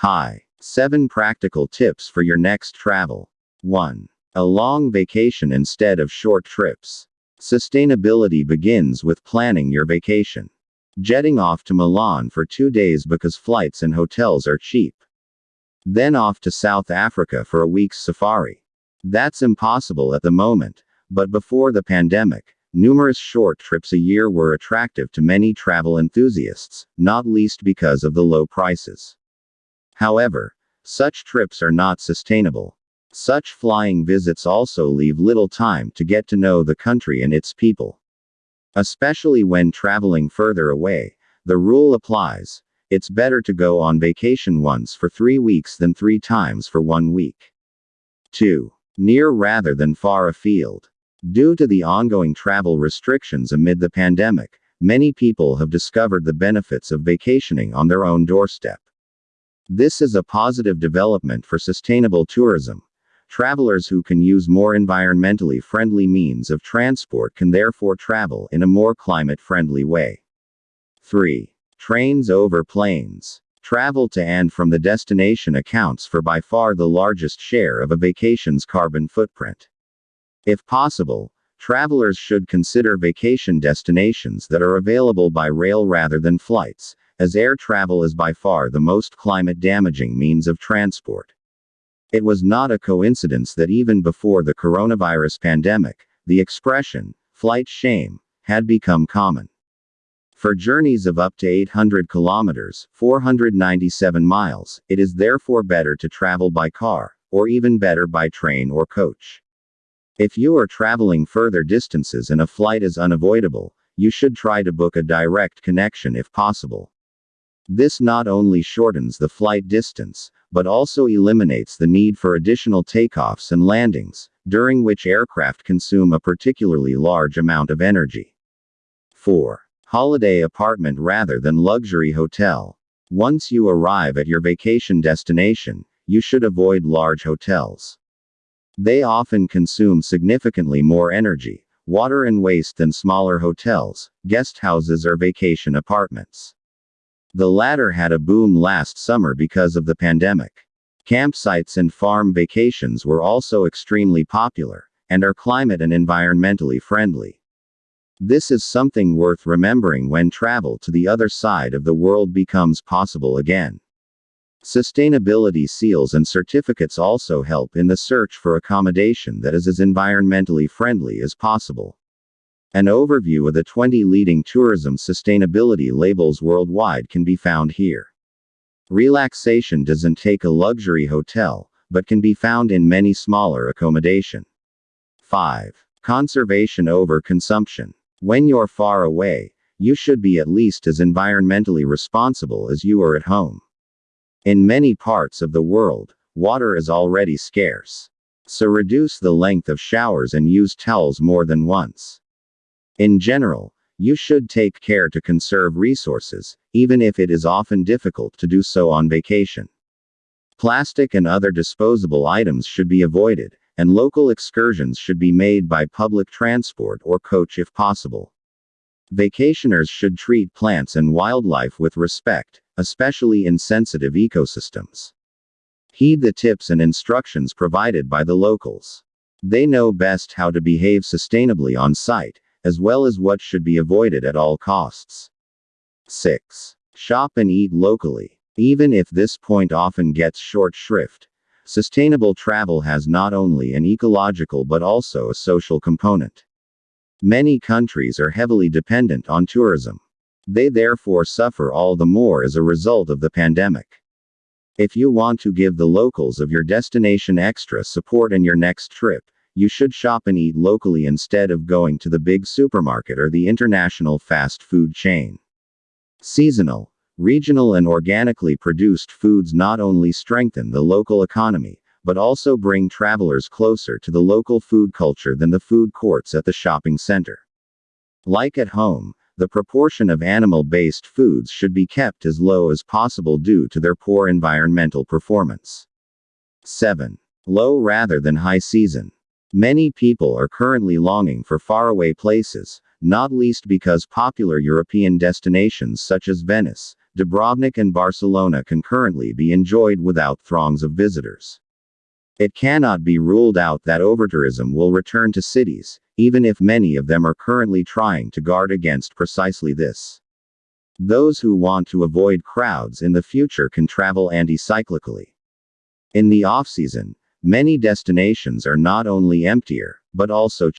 Hi. 7 practical tips for your next travel. 1. A long vacation instead of short trips. Sustainability begins with planning your vacation. Jetting off to Milan for two days because flights and hotels are cheap. Then off to South Africa for a week's safari. That's impossible at the moment, but before the pandemic, numerous short trips a year were attractive to many travel enthusiasts, not least because of the low prices. However, such trips are not sustainable. Such flying visits also leave little time to get to know the country and its people. Especially when traveling further away, the rule applies it's better to go on vacation once for three weeks than three times for one week. 2. Near rather than far afield. Due to the ongoing travel restrictions amid the pandemic, many people have discovered the benefits of vacationing on their own doorstep. This is a positive development for sustainable tourism. Travelers who can use more environmentally friendly means of transport can therefore travel in a more climate friendly way. 3. Trains over planes. Travel to and from the destination accounts for by far the largest share of a vacation's carbon footprint. If possible, travelers should consider vacation destinations that are available by rail rather than flights, as air travel is by far the most climate damaging means of transport. It was not a coincidence that even before the coronavirus pandemic, the expression, flight shame, had become common. For journeys of up to 800 kilometers, 497 miles, it is therefore better to travel by car, or even better by train or coach. If you are traveling further distances and a flight is unavoidable, you should try to book a direct connection if possible. This not only shortens the flight distance, but also eliminates the need for additional takeoffs and landings, during which aircraft consume a particularly large amount of energy. 4. Holiday apartment rather than luxury hotel. Once you arrive at your vacation destination, you should avoid large hotels. They often consume significantly more energy, water and waste than smaller hotels, guest houses or vacation apartments. The latter had a boom last summer because of the pandemic. Campsites and farm vacations were also extremely popular, and are climate and environmentally friendly. This is something worth remembering when travel to the other side of the world becomes possible again. Sustainability seals and certificates also help in the search for accommodation that is as environmentally friendly as possible. An overview of the 20 leading tourism sustainability labels worldwide can be found here. Relaxation doesn't take a luxury hotel, but can be found in many smaller accommodation. 5. Conservation over consumption. When you're far away, you should be at least as environmentally responsible as you are at home. In many parts of the world, water is already scarce. So reduce the length of showers and use towels more than once. In general, you should take care to conserve resources, even if it is often difficult to do so on vacation. Plastic and other disposable items should be avoided, and local excursions should be made by public transport or coach if possible. Vacationers should treat plants and wildlife with respect, especially in sensitive ecosystems. Heed the tips and instructions provided by the locals. They know best how to behave sustainably on site, as well as what should be avoided at all costs. 6. Shop and eat locally. Even if this point often gets short shrift, sustainable travel has not only an ecological but also a social component. Many countries are heavily dependent on tourism. They therefore suffer all the more as a result of the pandemic. If you want to give the locals of your destination extra support in your next trip, you should shop and eat locally instead of going to the big supermarket or the international fast food chain. Seasonal, regional, and organically produced foods not only strengthen the local economy, but also bring travelers closer to the local food culture than the food courts at the shopping center. Like at home, the proportion of animal based foods should be kept as low as possible due to their poor environmental performance. 7. Low rather than high season. Many people are currently longing for faraway places, not least because popular European destinations such as Venice, Dubrovnik and Barcelona can currently be enjoyed without throngs of visitors. It cannot be ruled out that overtourism will return to cities, even if many of them are currently trying to guard against precisely this. Those who want to avoid crowds in the future can travel anti-cyclically. In the off-season, many destinations are not only emptier, but also